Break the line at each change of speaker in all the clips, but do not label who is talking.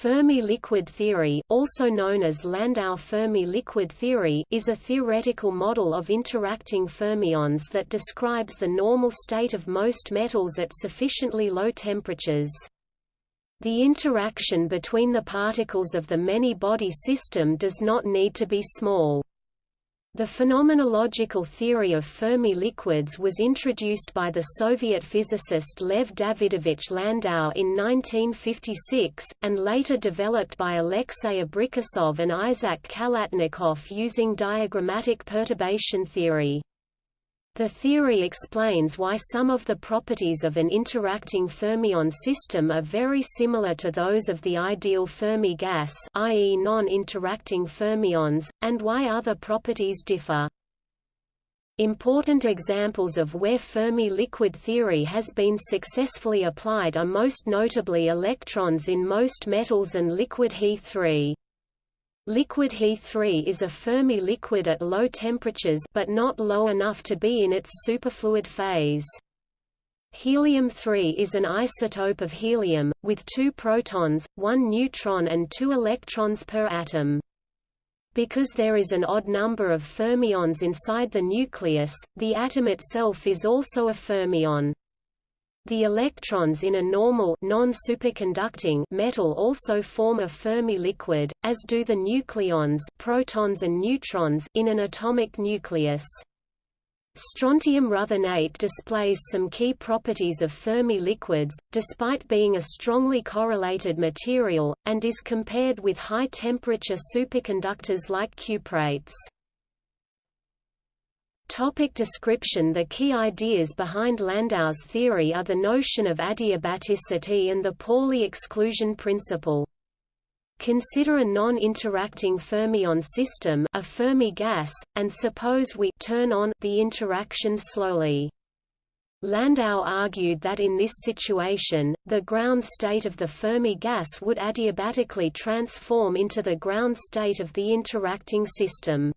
Fermi liquid theory, also known as Landau Fermi liquid theory, is a theoretical model of interacting fermions that describes the normal state of most metals at sufficiently low temperatures. The interaction between the particles of the many-body system does not need to be small. The phenomenological theory of Fermi liquids was introduced by the Soviet physicist Lev Davidovich Landau in 1956, and later developed by Alexei Abrikosov and Isaac Khalatnikov using diagrammatic perturbation theory. The theory explains why some of the properties of an interacting fermion system are very similar to those of the ideal Fermi gas i.e. non-interacting fermions, and why other properties differ. Important examples of where Fermi liquid theory has been successfully applied are most notably electrons in most metals and liquid He3. Liquid He3 is a Fermi liquid at low temperatures but not low enough to be in its superfluid phase. Helium-3 is an isotope of helium, with two protons, one neutron and two electrons per atom. Because there is an odd number of fermions inside the nucleus, the atom itself is also a fermion. The electrons in a normal non-superconducting metal also form a Fermi liquid, as do the nucleons protons and neutrons in an atomic nucleus. Strontium ruthenate displays some key properties of Fermi liquids, despite being a strongly correlated material, and is compared with high-temperature superconductors like cuprates. Topic description The key ideas behind Landau's theory are the notion of adiabaticity and the Pauli exclusion principle. Consider a non-interacting fermion system a Fermi gas, and suppose we turn on the interaction slowly. Landau argued that in this situation, the ground state of the Fermi gas would adiabatically transform into the ground state of the interacting system.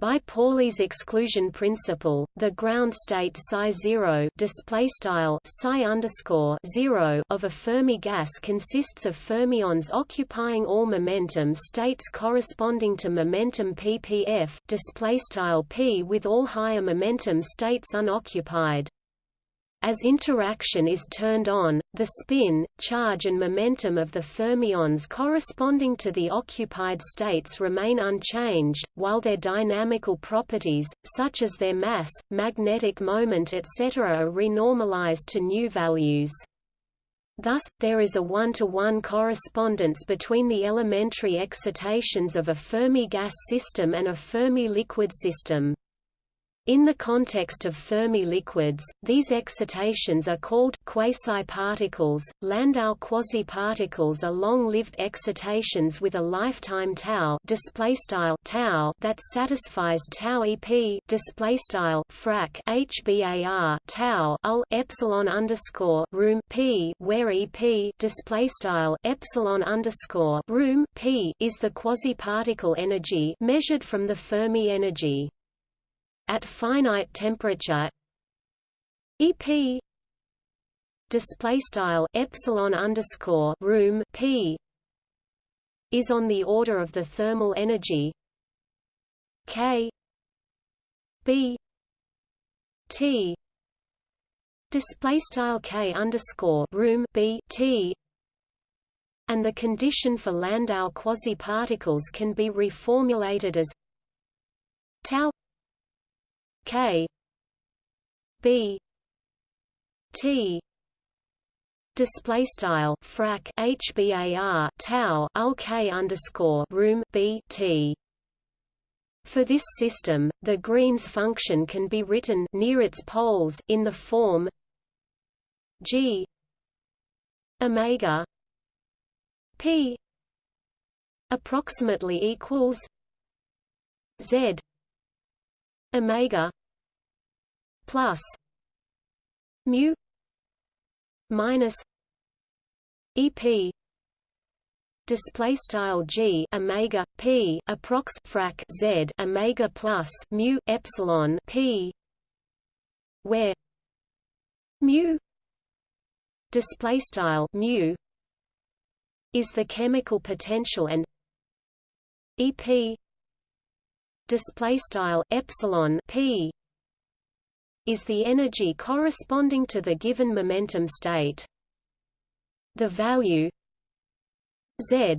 By Pauli's exclusion principle, the ground state psi zero display style psi underscore zero of a Fermi gas consists of fermions occupying all momentum states corresponding to momentum ppf display style p with all higher momentum states unoccupied. As interaction is turned on, the spin, charge and momentum of the fermions corresponding to the occupied states remain unchanged, while their dynamical properties, such as their mass, magnetic moment etc. are renormalized to new values. Thus, there is a one-to-one -one correspondence between the elementary excitations of a Fermi gas system and a Fermi liquid system. In the context of Fermi liquids, these excitations are called quasi-particles. Landau quasi-particles are long-lived excitations with a lifetime tau display style tau that satisfies tau ep display style frac hbar tau ul epsilon underscore room p where ep display style epsilon underscore room p is the quasi-particle energy measured from the Fermi energy. At finite temperature. EP display style epsilon underscore room P is on the order of the thermal energy. K B T display style K underscore room B T. And the condition for Landau quasi-particles can be reformulated as tau K. B. T. Display style frac HBAR tau ul K underscore room B T. For this system, the Green's function can be written near its poles in the form G omega P approximately equals Z omega plus mu minus ep display style g omega p approx frac z omega plus mu epsilon p where mu display style mu is the chemical potential and EP display style epsilon p is the energy corresponding to the given momentum state. The value z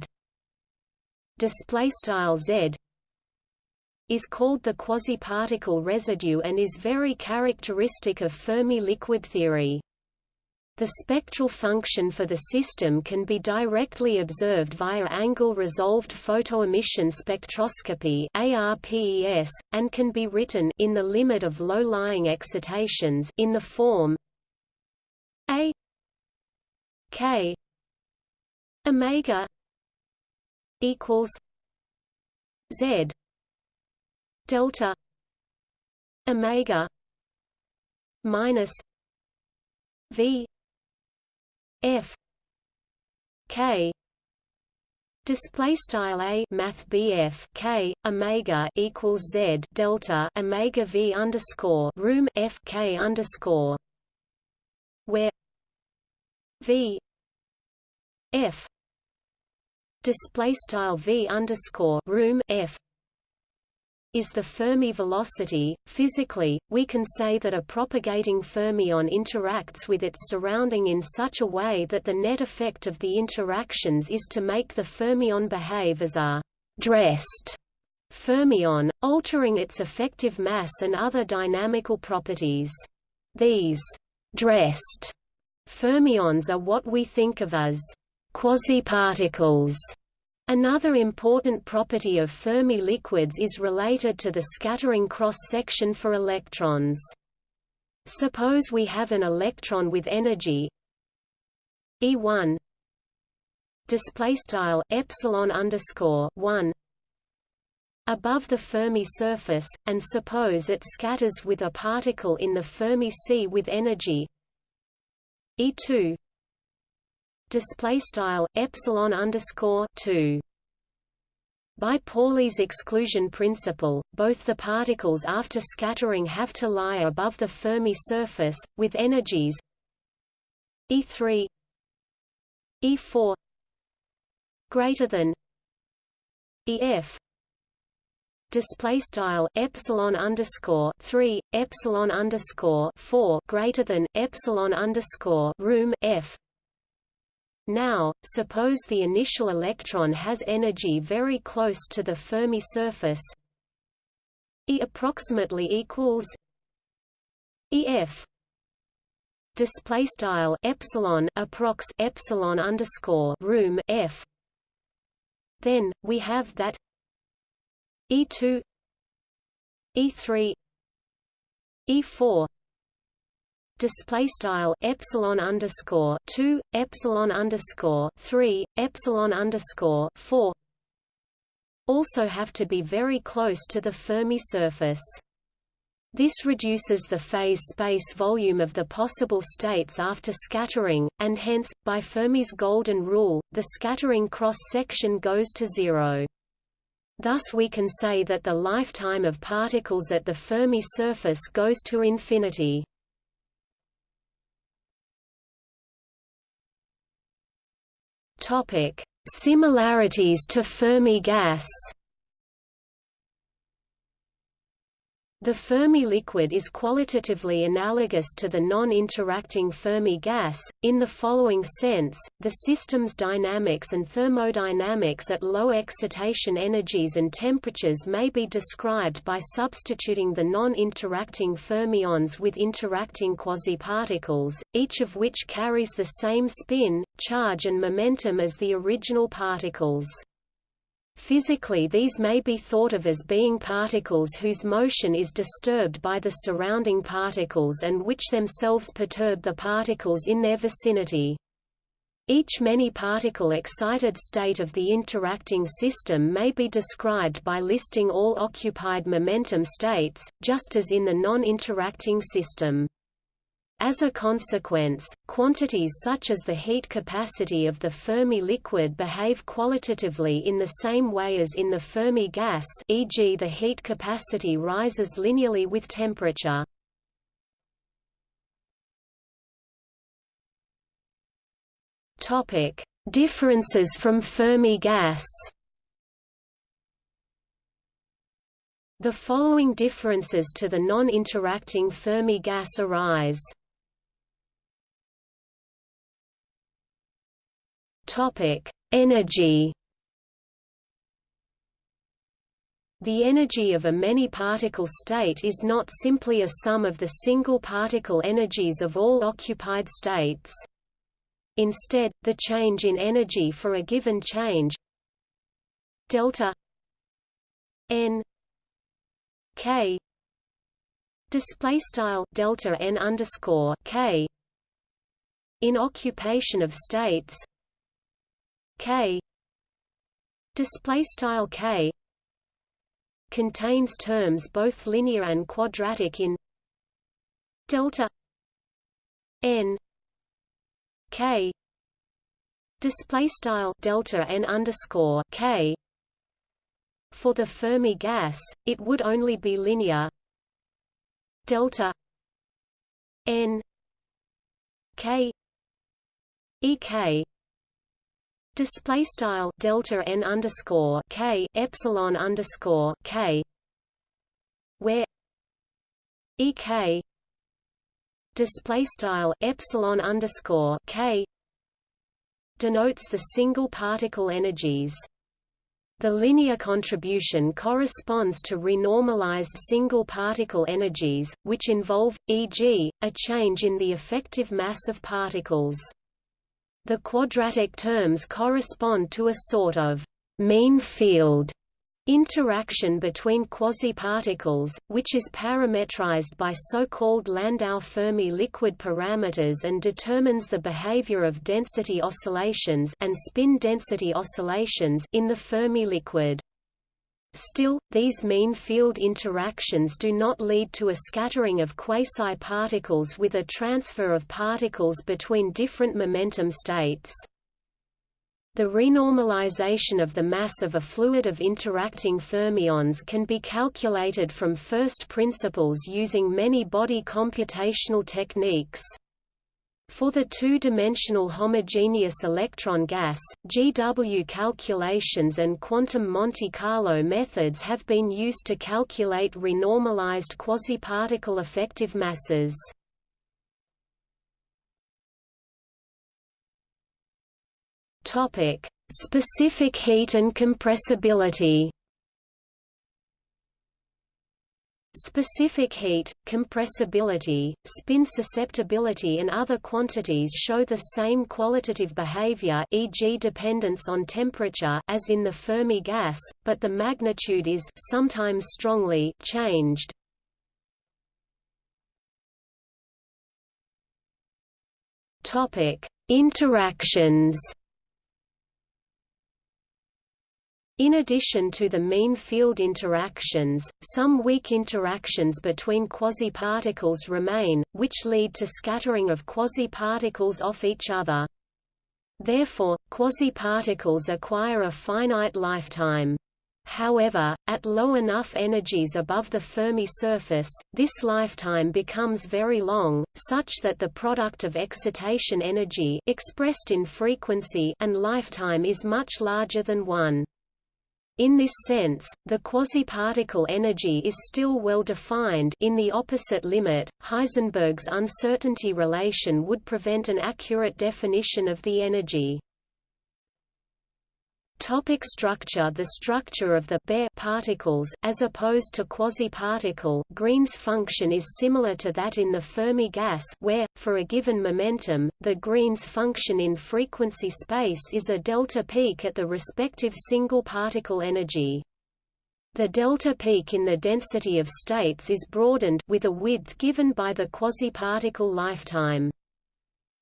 display style z is called the quasi-particle residue and is very characteristic of Fermi liquid theory. The spectral function for the system can be directly observed via angle-resolved photoemission spectroscopy ARPES, and can be written in the limit of low-lying excitations in the form A K omega equals Z delta omega minus V F K Display style a math BF K Omega equals Z delta Omega V underscore room F K underscore where V F display style V underscore room F is the Fermi velocity. Physically, we can say that a propagating fermion interacts with its surrounding in such a way that the net effect of the interactions is to make the fermion behave as a dressed fermion, altering its effective mass and other dynamical properties. These dressed fermions are what we think of as quasiparticles Another important property of Fermi liquids is related to the scattering cross-section for electrons. Suppose we have an electron with energy E1 display style epsilon underscore 1 above the Fermi surface, and suppose it scatters with a particle in the Fermi sea with energy E2 display style epsilon underscore 2 by Pauli's exclusion principle, both the particles after scattering have to lie above the Fermi surface, with energies E3 E4 greater than EF display style epsilon underscore 3 epsilon underscore 4 greater than epsilon underscore room F now, suppose the initial electron has energy very close to the Fermi surface. E approximately equals EF display style epsilon approx epsilon underscore room F. Then we have that E2 E3 E4 display style epsilon underscore 2 epsilon underscore 3 epsilon underscore 4 also have to be very close to the Fermi surface. This reduces the phase space volume of the possible states after scattering, and hence, by Fermi's golden rule, the scattering cross-section goes to zero. Thus we can say that the lifetime of particles at the Fermi surface goes to infinity. Topic: Similarities to Fermi gas. The Fermi liquid is qualitatively analogous to the non-interacting Fermi gas, in the following sense, the system's dynamics and thermodynamics at low excitation energies and temperatures may be described by substituting the non-interacting fermions with interacting quasiparticles, each of which carries the same spin, charge and momentum as the original particles. Physically these may be thought of as being particles whose motion is disturbed by the surrounding particles and which themselves perturb the particles in their vicinity. Each many-particle excited state of the interacting system may be described by listing all occupied momentum states, just as in the non-interacting system. As a consequence, quantities such as the heat capacity of the Fermi liquid behave qualitatively in the same way as in the Fermi gas e.g. the heat capacity rises linearly with temperature. Differences from Fermi gas The following differences to the non-interacting Fermi gas arise. Energy. The energy of a many-particle state is not simply a sum of the single particle energies of all occupied states. Instead, the change in energy for a given change delta n k display style delta n underscore k in occupation of states k. Display style k. Contains terms both linear and quadratic in delta n k. Display style delta n underscore k. For the Fermi gas, it would only be linear delta n k ek display style delta n underscore k epsilon underscore k where ek display style epsilon underscore k denotes the single particle energies the linear contribution corresponds to renormalized single particle energies, which involve, e.g., a change in the effective mass of particles. The quadratic terms correspond to a sort of mean field Interaction between quasi-particles, which is parametrized by so-called Landau-Fermi liquid parameters and determines the behavior of density oscillations and spin density oscillations in the Fermi liquid. Still, these mean field interactions do not lead to a scattering of quasi-particles with a transfer of particles between different momentum states. The renormalization of the mass of a fluid of interacting fermions can be calculated from first principles using many-body computational techniques. For the two-dimensional homogeneous electron gas, GW calculations and quantum Monte Carlo methods have been used to calculate renormalized quasi-particle effective masses. Topic: Specific heat and compressibility. Specific heat, compressibility, spin susceptibility and other quantities show the same qualitative behavior e.g. dependence on temperature as in the Fermi gas, but the magnitude is sometimes strongly changed. Topic: Interactions In addition to the mean field interactions, some weak interactions between quasi-particles remain, which lead to scattering of quasi-particles off each other. Therefore, quasi-particles acquire a finite lifetime. However, at low enough energies above the Fermi surface, this lifetime becomes very long, such that the product of excitation energy expressed in frequency and lifetime is much larger than 1. In this sense, the quasi-particle energy is still well defined in the opposite limit, Heisenberg's uncertainty relation would prevent an accurate definition of the energy. Topic structure The structure of the bare particles, as opposed to quasi-particle Green's function is similar to that in the Fermi gas where, for a given momentum, the Green's function in frequency space is a delta peak at the respective single particle energy. The delta peak in the density of states is broadened with a width given by the quasi-particle lifetime.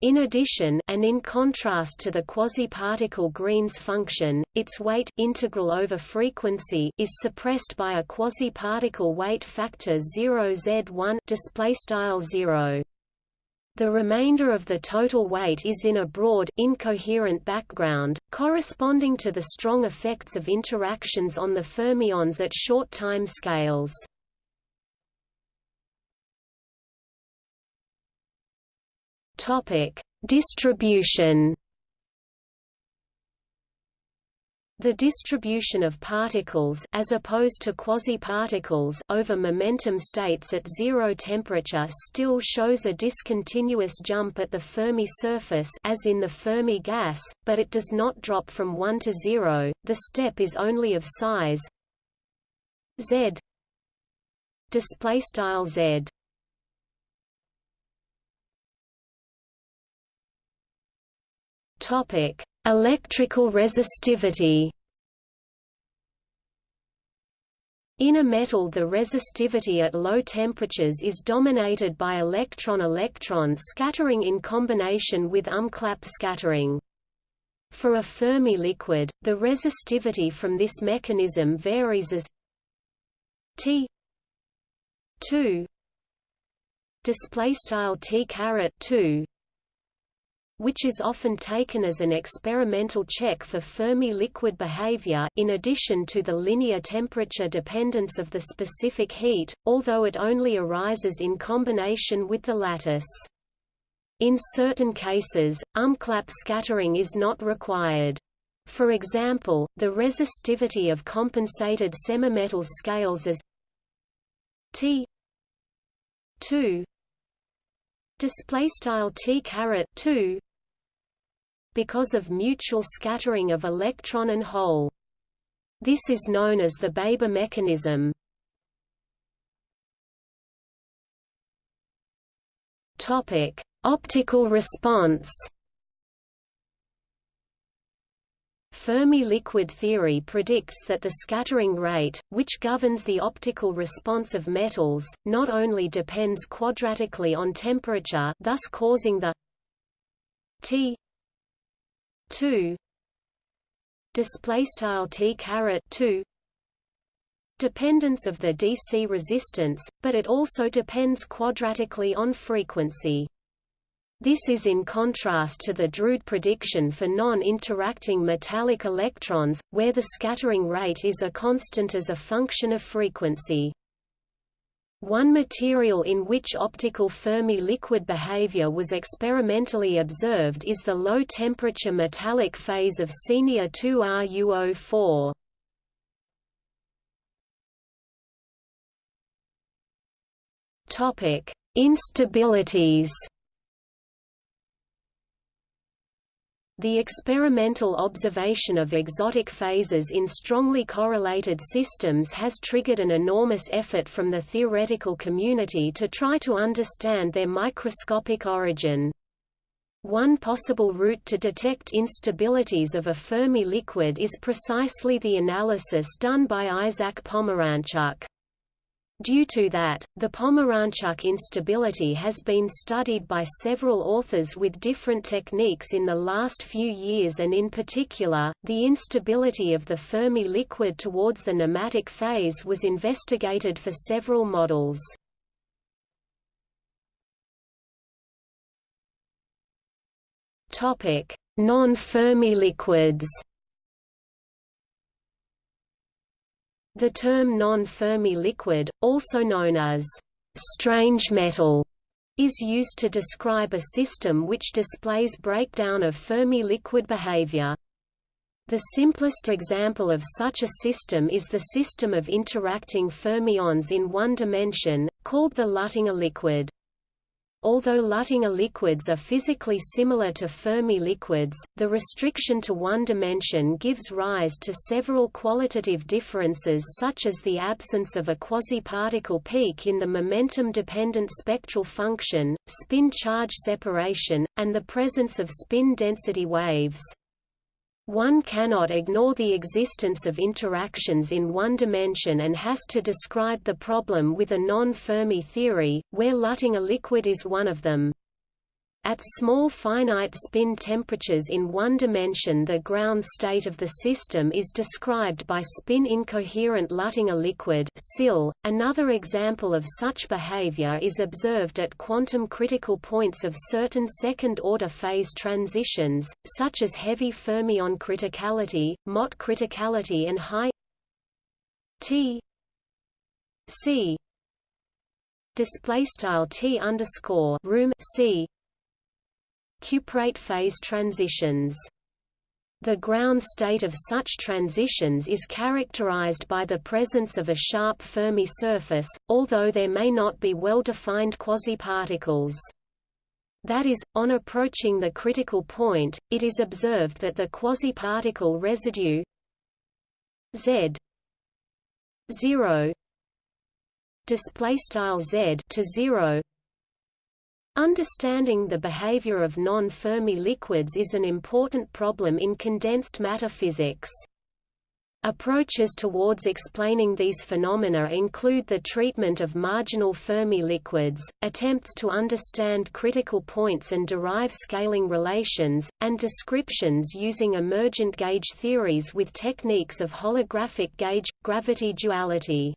In addition and in contrast to the quasi-particle Green's function, its weight integral over frequency is suppressed by a quasi-particle weight factor 0 z1 display style 0. The remainder of the total weight is in a broad, incoherent background, corresponding to the strong effects of interactions on the fermions at short time scales. Topic: Distribution. The distribution of particles as opposed to quasi-particles over momentum states at zero temperature still shows a discontinuous jump at the Fermi surface as in the Fermi gas, but it does not drop from 1 to 0. The step is only of size z display style z topic Electrical resistivity In a metal the resistivity at low temperatures is dominated by electron-electron scattering in combination with umklapp scattering. For a Fermi liquid, the resistivity from this mechanism varies as T 2 display style T caret 2 which is often taken as an experimental check for Fermi liquid behavior in addition to the linear temperature dependence of the specific heat, although it only arises in combination with the lattice. In certain cases, umklapp scattering is not required. For example, the resistivity of compensated semimetals scales as T 2 display style T 2 because of mutual scattering of electron and hole. This is known as the Baber mechanism. Topic: Optical response. Fermi liquid theory predicts that the scattering rate, which governs the optical response of metals, not only depends quadratically on temperature thus causing the T 2 display style t caret 2 dependence of the DC resistance, but it also depends quadratically on frequency. This is in contrast to the Drude prediction for non-interacting metallic electrons, where the scattering rate is a constant as a function of frequency. One material in which optical Fermi liquid behavior was experimentally observed is the low-temperature metallic phase of Senior 2RuO4. Topic: Instabilities. The experimental observation of exotic phases in strongly correlated systems has triggered an enormous effort from the theoretical community to try to understand their microscopic origin. One possible route to detect instabilities of a Fermi liquid is precisely the analysis done by Isaac Pomeranchuk. Due to that, the Pomeranchuk instability has been studied by several authors with different techniques in the last few years and in particular, the instability of the Fermi liquid towards the nematic phase was investigated for several models. Non-Fermi liquids The term non-Fermi liquid, also known as strange metal, is used to describe a system which displays breakdown of Fermi liquid behavior. The simplest example of such a system is the system of interacting fermions in one dimension, called the Luttinger liquid. Although Luttinger liquids are physically similar to Fermi liquids, the restriction to one dimension gives rise to several qualitative differences such as the absence of a quasi-particle peak in the momentum-dependent spectral function, spin charge separation, and the presence of spin density waves. One cannot ignore the existence of interactions in one dimension and has to describe the problem with a non-Fermi theory, where Luttinger liquid is one of them. At small finite spin temperatures in one dimension the ground state of the system is described by spin-incoherent Luttinger liquid. .Another example of such behavior is observed at quantum critical points of certain second-order phase transitions, such as heavy fermion criticality, Mott criticality and high T C display style T underscore room C cuprate phase transitions. The ground state of such transitions is characterized by the presence of a sharp Fermi surface, although there may not be well-defined quasiparticles. That is, on approaching the critical point, it is observed that the quasiparticle residue z 0 display style z to 0 Understanding the behavior of non-Fermi liquids is an important problem in condensed matter physics. Approaches towards explaining these phenomena include the treatment of marginal Fermi liquids, attempts to understand critical points and derive scaling relations, and descriptions using emergent gauge theories with techniques of holographic gauge, gravity duality.